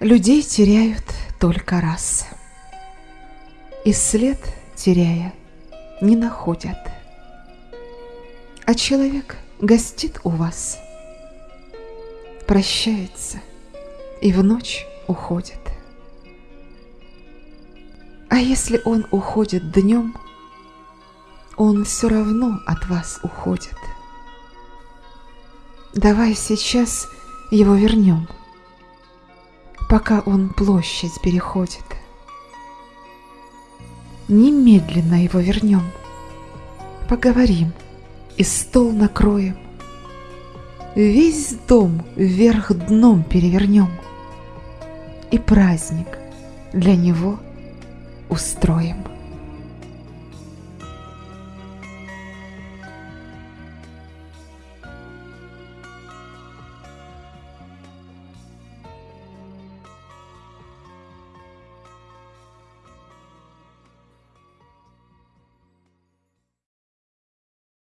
Людей теряют только раз. И след, теряя, не находят. А человек гостит у вас, прощается и в ночь уходит. А если он уходит днем, он все равно от вас уходит. Давай сейчас его вернем, пока он площадь переходит. Немедленно его вернем, поговорим и стол накроем. Весь дом вверх дном перевернем и праздник для него устроим.